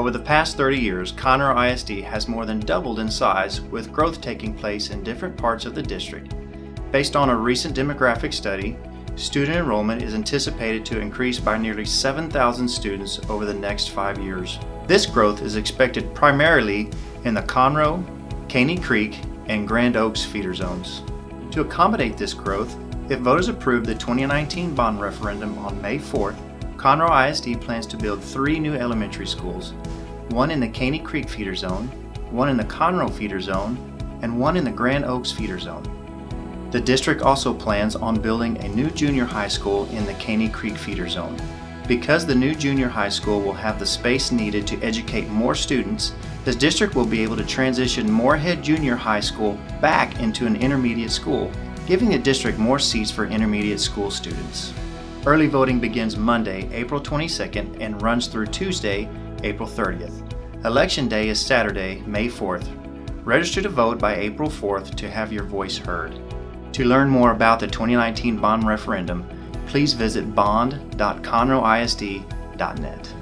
Over the past 30 years, Conroe ISD has more than doubled in size with growth taking place in different parts of the district. Based on a recent demographic study, student enrollment is anticipated to increase by nearly 7,000 students over the next five years. This growth is expected primarily in the Conroe, Caney Creek, and Grand Oaks feeder zones. To accommodate this growth, if voters approve the 2019 bond referendum on May 4th, Conroe ISD plans to build three new elementary schools, one in the Caney Creek feeder zone, one in the Conroe feeder zone, and one in the Grand Oaks feeder zone. The district also plans on building a new junior high school in the Caney Creek feeder zone. Because the new junior high school will have the space needed to educate more students, the district will be able to transition Moorhead Junior High School back into an intermediate school, giving the district more seats for intermediate school students. Early voting begins Monday, April 22nd and runs through Tuesday, April 30th. Election day is Saturday, May 4th. Register to vote by April 4th to have your voice heard. To learn more about the 2019 bond referendum, please visit bond.conroeisd.net.